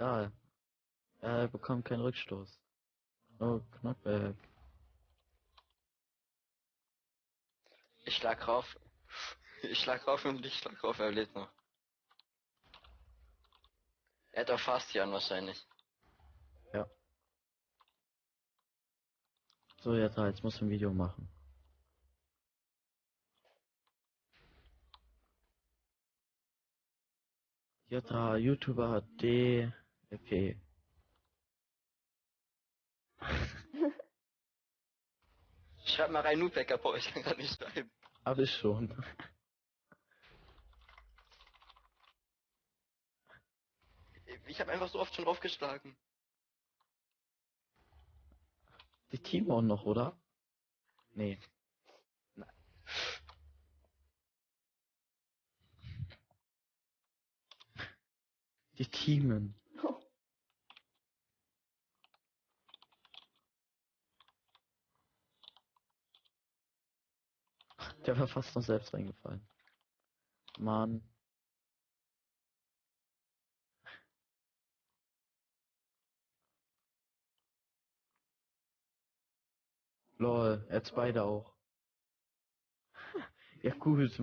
Da. Er bekommt keinen Rückstoß. Oh, Knockback. Ich schlag rauf. Ich schlag rauf und ich schlag rauf, er lebt noch. Er hat auch Fastian wahrscheinlich. Ja. So, jetzt, jetzt muss ein Video machen. Jota, YouTuber D, EP. Schreib mal rein, Nutbacker, boah, ich kann gerade nicht schreiben. Hab ich schon. Ich habe einfach so oft schon draufgeschlagen. Die Timon noch, oder? Nee. Nein. Die Teamen. Der war fast noch selbst reingefallen. Mann. Lol, jetzt beide auch. Ja gut,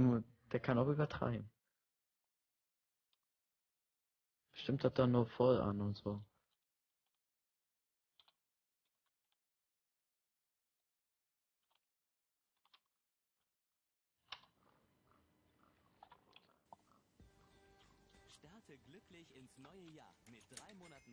der kann auch übertreiben. Bestimmt hat er nur voll an und so. Starte glücklich ins neue Jahr mit drei Monaten